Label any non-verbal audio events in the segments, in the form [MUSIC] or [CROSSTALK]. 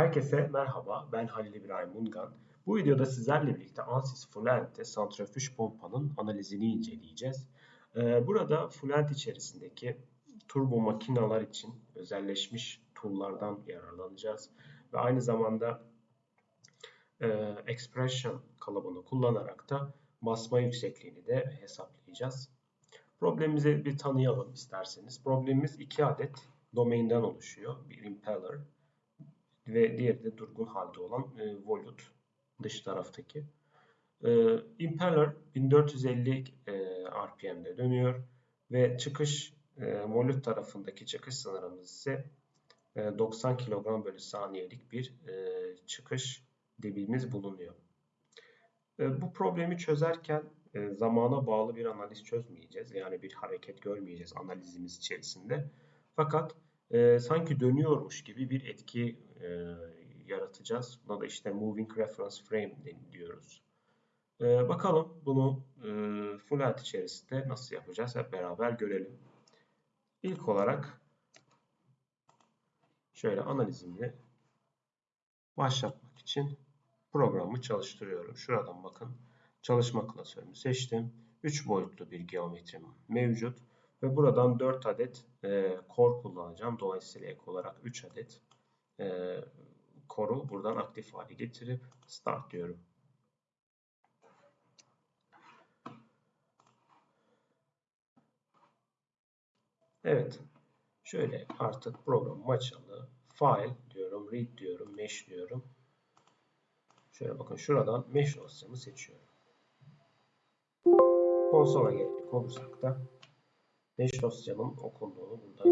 Herkese merhaba, ben Halil İbrahim Mungan. Bu videoda sizlerle birlikte Ansys Fluent'te santrifüj pompanın analizini inceleyeceğiz. Ee, burada Fluent içerisindeki turbo makineler için özelleşmiş tool'lardan yararlanacağız. Ve aynı zamanda e, expression kalıbını kullanarak da basma yüksekliğini de hesaplayacağız. Problemimizi bir tanıyalım isterseniz. Problemimiz iki adet domainden oluşuyor. Bir impeller ve diğeri de durgun halde olan e, volute dış taraftaki. E, impeller 1450 e, RPM'de dönüyor ve çıkış e, volute tarafındaki çıkış sınırımız ise e, 90 kilogram bölü saniyelik bir e, çıkış debimiz bulunuyor. E, bu problemi çözerken e, zamana bağlı bir analiz çözmeyeceğiz. Yani bir hareket görmeyeceğiz analizimiz içerisinde. Fakat e, sanki dönüyormuş gibi bir etki e, yaratacağız. Buna da işte Moving Reference Frame diyoruz. E, bakalım bunu e, Fluent içerisinde nasıl yapacağız hep beraber görelim. İlk olarak şöyle analizimi başlatmak için programı çalıştırıyorum. Şuradan bakın çalışma klasörümü seçtim. 3 boyutlu bir geometrim mevcut. Ve buradan 4 adet e, core kullanacağım. Dolayısıyla ek olarak 3 adet e, core'u buradan aktif hale getirip start diyorum. Evet. Şöyle artık programım açıldı. File diyorum, read diyorum, mesh diyorum. Şöyle bakın şuradan mesh dosyamı seçiyorum. Konsola gelecek olursak da mesh dosyamın okunduğunu buradan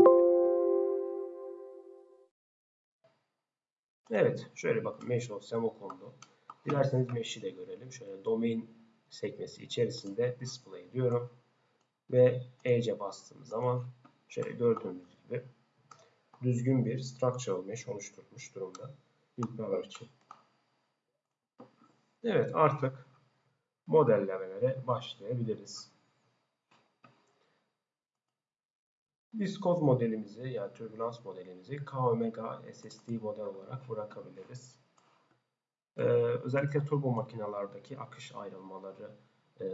Evet, şöyle bakın mesh dosyam okundu. Dilerseniz mesh'i de görelim. Şöyle domain sekmesi içerisinde display diyorum. Ve Ece bastığım zaman şöyle gördüğünüz gibi düzgün bir structural mesh oluşturmuş durumda. İlk için. Evet artık modellemelere başlayabiliriz. Viskoz modelimizi yani türbülans modelimizi K omega SSD model olarak bırakabiliriz. Ee, özellikle turbo makinalardaki akış ayrılmaları e,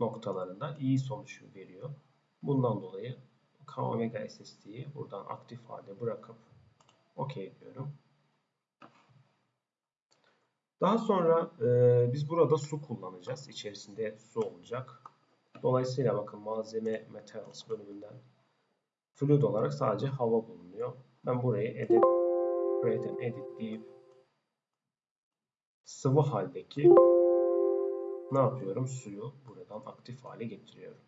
noktalarında iyi sonuç veriyor. Bundan dolayı K omega SSD'yi buradan aktif halde bırakıp OK diyorum. Daha sonra e, biz burada su kullanacağız. İçerisinde su olacak. Dolayısıyla bakın malzeme materials bölümünden fluid olarak sadece hava bulunuyor. Ben burayı edit, create and edit deyip sıvı haldeki ne yapıyorum? Suyu buradan aktif hale getiriyorum.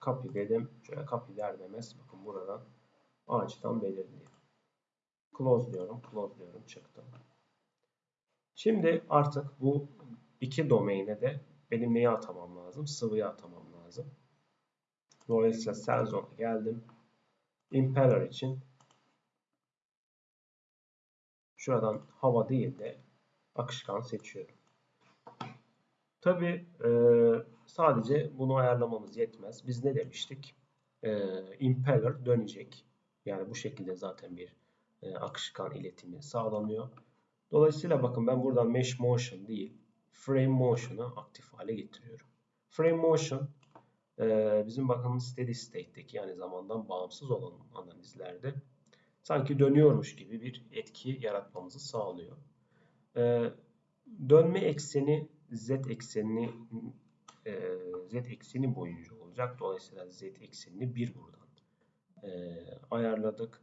Copy dedim. Şöyle copy der demez. Bakın buradan ağaçtan belirliyor. Close diyorum. Close diyorum. Çıktım. Şimdi artık bu iki domaine de benim neyi atamam lazım? Sıvıyı atamam lazım. Dolayısıyla cell zone'a geldim. Impeller için şuradan hava değil de akışkan seçiyorum. Tabi e, sadece bunu ayarlamamız yetmez. Biz ne demiştik? E, impeller dönecek. Yani bu şekilde zaten bir e, akışkan iletimi sağlanıyor. Dolayısıyla bakın ben buradan mesh motion değil frame motion'ı aktif hale getiriyorum. Frame motion e, bizim bakın steady state'teki yani zamandan bağımsız olan analizlerde sanki dönüyormuş gibi bir etki yaratmamızı sağlıyor. E, dönme ekseni z eksenini e, z ekseni boyunca olacak. Dolayısıyla z eksenini bir buradan ayarladık.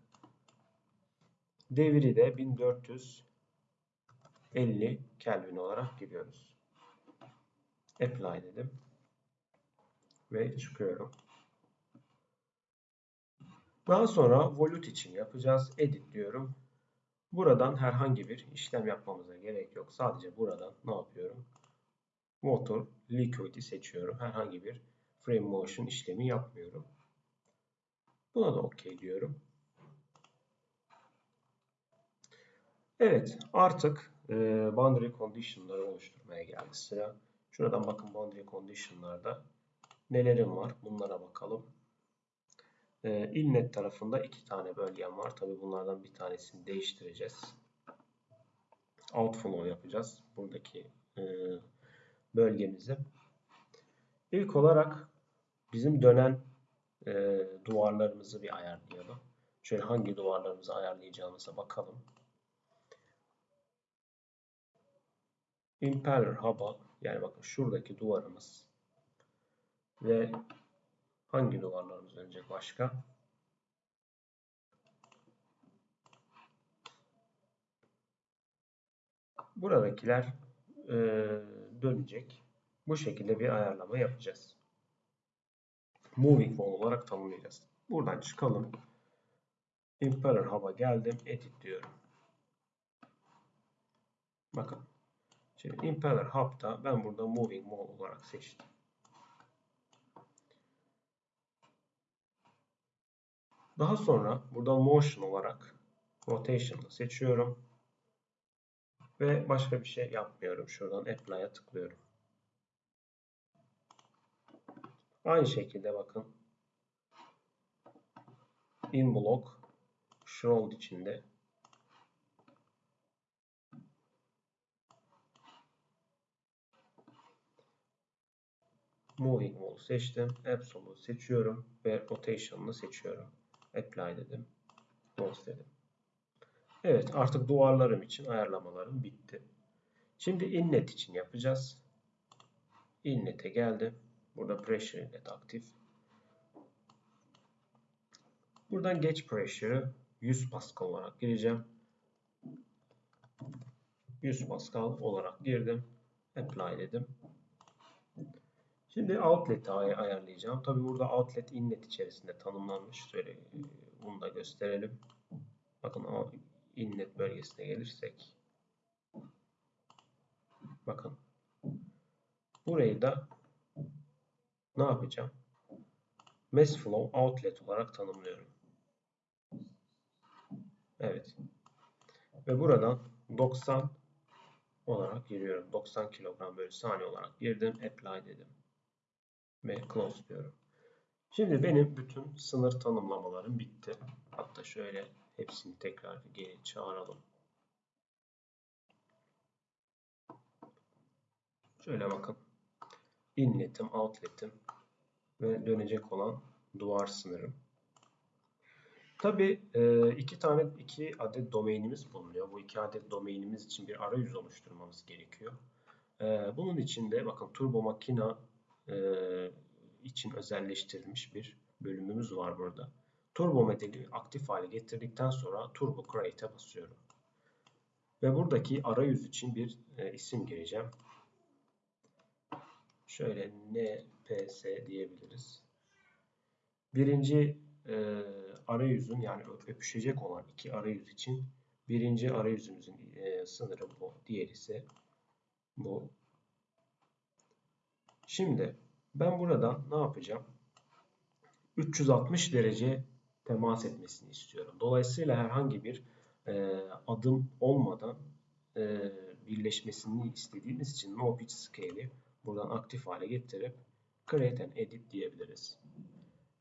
Deviri de 1450 Kelvin olarak giriyoruz. Apply dedim. Ve çıkıyorum. Daha sonra volute için yapacağız. Edit diyorum. Buradan herhangi bir işlem yapmamıza gerek yok. Sadece buradan ne yapıyorum? Motor Liquid'i seçiyorum. Herhangi bir frame motion işlemi yapmıyorum. Buna da OK diyorum. Evet artık e, boundary condition'ları oluşturmaya geldi sıra. Şuradan bakın boundary condition'larda nelerim var bunlara bakalım. e, tarafında iki tane bölgem var. Tabi bunlardan bir tanesini değiştireceğiz. Outflow yapacağız. Buradaki e, bölgemizi. İlk olarak bizim dönen e, duvarlarımızı bir ayarlayalım. Şöyle hangi duvarlarımızı ayarlayacağımıza bakalım. Impeller hub'a yani bakın şuradaki duvarımız ve hangi duvarlarımız dönecek başka? Buradakiler e, dönecek. Bu şekilde bir ayarlama yapacağız. Moving wall olarak tanımlayacağız. Buradan çıkalım. Impeller hub'a geldim. Edit diyorum. Bakın. Şimdi Impeller hub'da ben burada moving wall olarak seçtim. Daha sonra burada motion olarak rotation'ı seçiyorum. Ve başka bir şey yapmıyorum. Şuradan apply'a tıklıyorum. Aynı şekilde bakın. In block shroud içinde Moving Wall seçtim. Absolute seçiyorum ve Rotation'ını seçiyorum. Apply dedim. Close dedim. Evet artık duvarlarım için ayarlamalarım bitti. Şimdi inlet için yapacağız. Inlet'e geldim. Burada pressure inlet aktif. Buradan geç pressure'ı 100 Pascal olarak gireceğim. 100 Pascal olarak girdim. Apply dedim. Şimdi outlet'i ayarlayacağım. Tabi burada outlet inlet içerisinde tanımlanmış. Şöyle e, bunu da gösterelim. Bakın inlet bölgesine gelirsek. Bakın. Burayı da ne yapacağım? Mass flow outlet olarak tanımlıyorum. Evet. Ve buradan 90 olarak giriyorum. 90 kilogram bölü saniye olarak girdim. Apply dedim. Ve close diyorum. Şimdi benim bütün sınır tanımlamalarım bitti. Hatta şöyle hepsini tekrar geri çağıralım. Şöyle bakın. Inlet'im, outlet'im ve dönecek olan duvar sınırım. Tabi e, iki tane iki adet domainimiz bulunuyor. Bu iki adet domainimiz için bir arayüz oluşturmamız gerekiyor. E, bunun için de bakın Turbo Makina e, için özelleştirilmiş bir bölümümüz var burada. Turbo modeli aktif hale getirdikten sonra Turbo Create'e basıyorum. Ve buradaki arayüz için bir isim gireceğim. Şöyle NPS diyebiliriz. Birinci e, arayüzün yani öpüşecek olan iki arayüz için birinci arayüzümüzün e, sınırı bu. Diğer ise bu. Şimdi ben burada ne yapacağım? 360 derece temas etmesini istiyorum. Dolayısıyla herhangi bir e, adım olmadan e, birleşmesini istediğimiz için no pitch scale'i buradan aktif hale getirip create and edit diyebiliriz.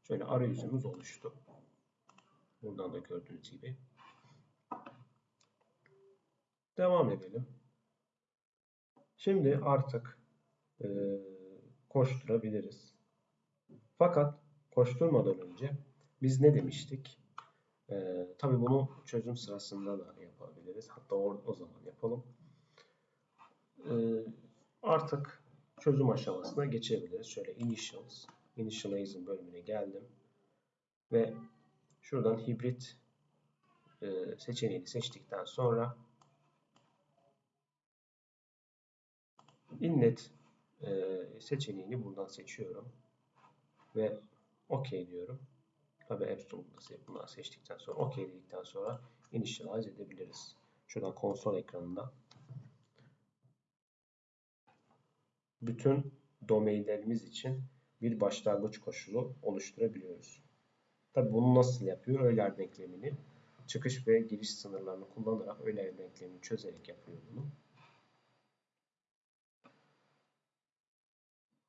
Şöyle arayüzümüz oluştu. Buradan da gördüğünüz gibi. Devam edelim. Şimdi artık e, koşturabiliriz. Fakat koşturmadan önce biz ne demiştik? E, tabii bunu çözüm sırasında da yapabiliriz. Hatta o, o zaman yapalım. E, artık çözüm aşamasına geçebiliriz. Şöyle initials, initializing bölümüne geldim. Ve şuradan hibrit e, seçeneğini seçtikten sonra inlet seçeneğini buradan seçiyorum. Ve OK diyorum. Tabi Absolute'da bunları seçtikten sonra OK dedikten sonra initialize edebiliriz. Şuradan konsol ekranında bütün domainlerimiz için bir başlangıç koşulu oluşturabiliyoruz. Tabi bunu nasıl yapıyor? Euler denklemini çıkış ve giriş sınırlarını kullanarak Euler denklemini çözerek yapıyor bunu.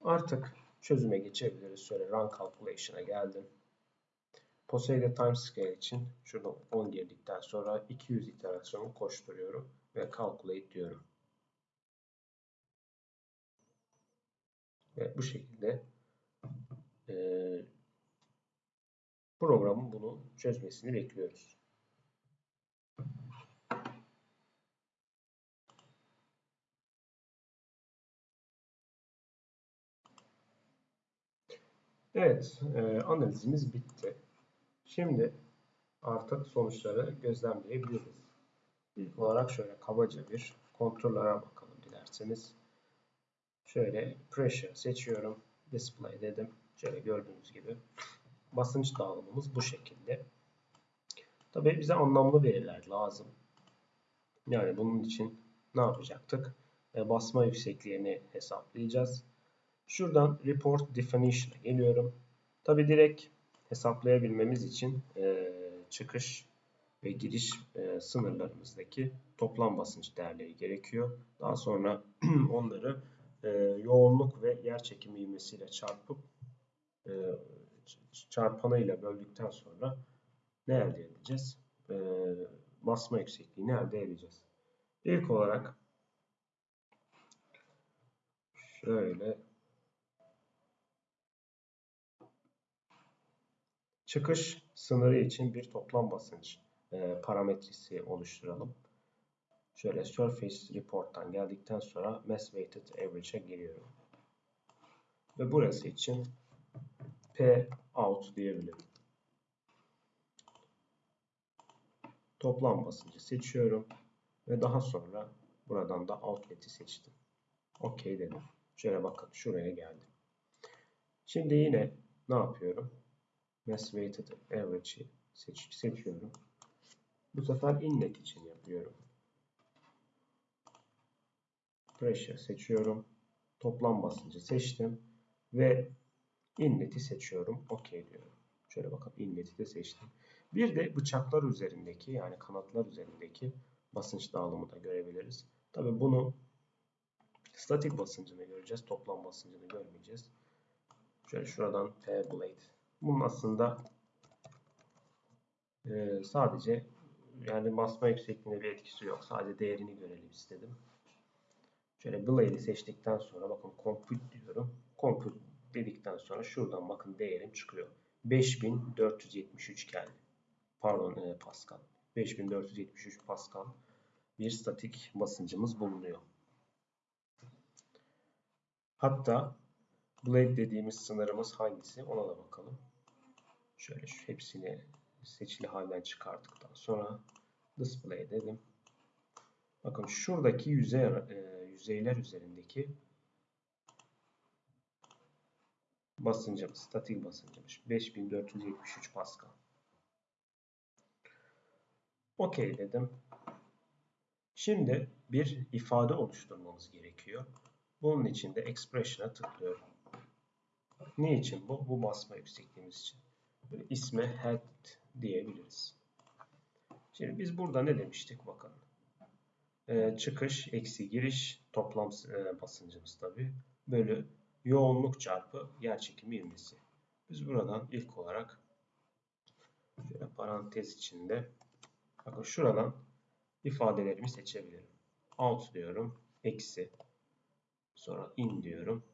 Artık çözüme geçebiliriz. Şöyle run calculation'a geldim. Poseidon timescale için şurada 10 girdikten sonra 200 iterasyonu koşturuyorum ve calculate diyorum. Ve bu şekilde e, programın bunu çözmesini bekliyoruz. Evet, e, analizimiz bitti. Şimdi artık sonuçları gözlemleyebiliriz. İlk olarak şöyle kabaca bir kontrollere bakalım dilerseniz. Şöyle pressure seçiyorum. Display dedim. Şöyle gördüğünüz gibi basınç dağılımımız bu şekilde. Tabii bize anlamlı veriler lazım. Yani bunun için ne yapacaktık? E, basma yüksekliğini hesaplayacağız. Şuradan Report Definition'a geliyorum. Tabi direkt hesaplayabilmemiz için e, çıkış ve giriş e, sınırlarımızdaki toplam basınç değerleri gerekiyor. Daha sonra [CLEARS THROAT] onları e, yoğunluk ve yer çekimi ivmesiyle çarpıp e, çarpanıyla böldükten sonra ne elde edeceğiz? E, basma yüksekliğini elde edeceğiz. İlk olarak şöyle çıkış sınırı için bir toplam basınç e, parametresi oluşturalım. Şöyle Surface Report'tan geldikten sonra Mass Weighted Average'e geliyorum. Ve burası için P out diyebilirim. Toplam basıncı seçiyorum. Ve daha sonra buradan da outlet'i seçtim. OK dedim. Şöyle bakın şuraya geldim. Şimdi yine ne yapıyorum? Mass Weighted Average'i seç seçiyorum. Bu sefer inlet için yapıyorum. Pressure seçiyorum. Toplam basıncı seçtim. Ve inlet'i seçiyorum. OK diyorum. Şöyle bakın inlet'i de seçtim. Bir de bıçaklar üzerindeki yani kanatlar üzerindeki basınç dağılımı da görebiliriz. Tabi bunu statik basıncını göreceğiz. Toplam basıncını görmeyeceğiz. Şöyle şuradan P blade. Bunun aslında e, sadece yani basma yüksekliğinde bir etkisi yok. Sadece değerini görelim istedim. Şöyle blade'i seçtikten sonra bakın compute diyorum. Compute dedikten sonra şuradan bakın değerim çıkıyor. 5473 geldi. Pardon e, Pascal. 5473 Pascal bir statik basıncımız bulunuyor. Hatta blade dediğimiz sınırımız hangisi ona da bakalım. Şöyle şu hepsini seçili halden çıkarttıktan sonra display dedim. Bakın şuradaki yüzey, e, yüzeyler üzerindeki basıncımız, statik basıncımız 5473 Pascal. OK dedim. Şimdi bir ifade oluşturmamız gerekiyor. Bunun için de expression'a tıklıyorum. Ne için bu? Bu basma yüksekliğimiz için. Böyle isme head diyebiliriz. Şimdi biz burada ne demiştik bakın. Ee, çıkış eksi giriş toplam e, basıncımız tabi bölü yoğunluk çarpı yer çekimi ivmesi. Biz buradan ilk olarak şöyle parantez içinde bakın şuradan ifadelerimi seçebilirim. Out diyorum. Eksi. Sonra in diyorum.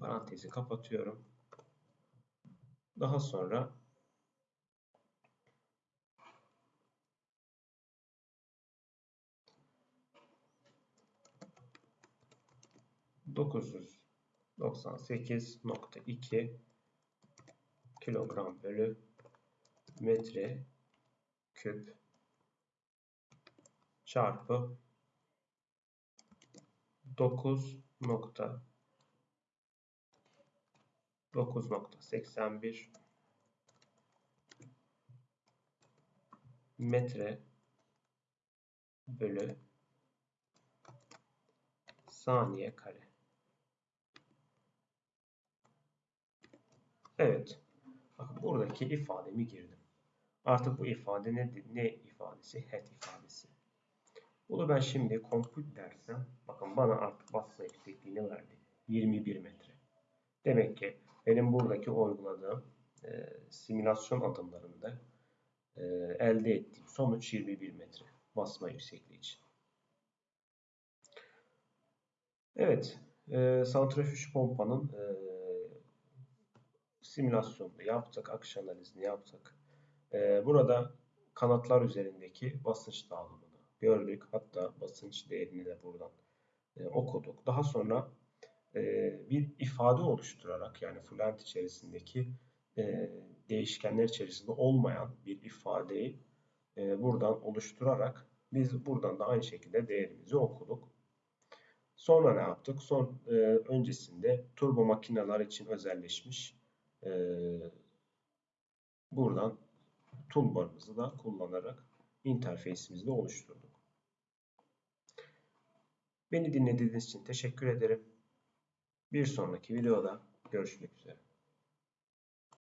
Parantezi kapatıyorum. Daha sonra dokuz yüz doksan sekiz nokta iki kilogram bölü metre küp çarpı 9 nokta 9.81 metre bölü saniye kare. Evet. Bakın buradaki ifademi girdim. Artık bu ifade ne, ne ifadesi? Head ifadesi. Bunu ben şimdi compute dersem bakın bana artık basma yüksekliğini verdi. 21 metre. Demek ki benim buradaki uyguladığım e, simülasyon adımlarında e, elde ettiğim sonuç 21 metre basma yüksekliği için. Evet, e, santrifüj pompanın e, simülasyonunu yaptık, akış analizini yaptık. E, burada kanatlar üzerindeki basınç dağılımını gördük. Hatta basınç değerini de buradan e, okuduk. Daha sonra e, bir ifade oluşturarak yani Fluent içerisindeki e, değişkenler içerisinde olmayan bir ifadeyi e, buradan oluşturarak biz buradan da aynı şekilde değerimizi okuduk. Sonra ne yaptık? Son e, öncesinde turbo makineler için özelleşmiş e, buradan toolbar'ımızı da kullanarak interface'imizi de oluşturduk. Beni dinlediğiniz için teşekkür ederim. Bir sonraki videoda görüşmek üzere.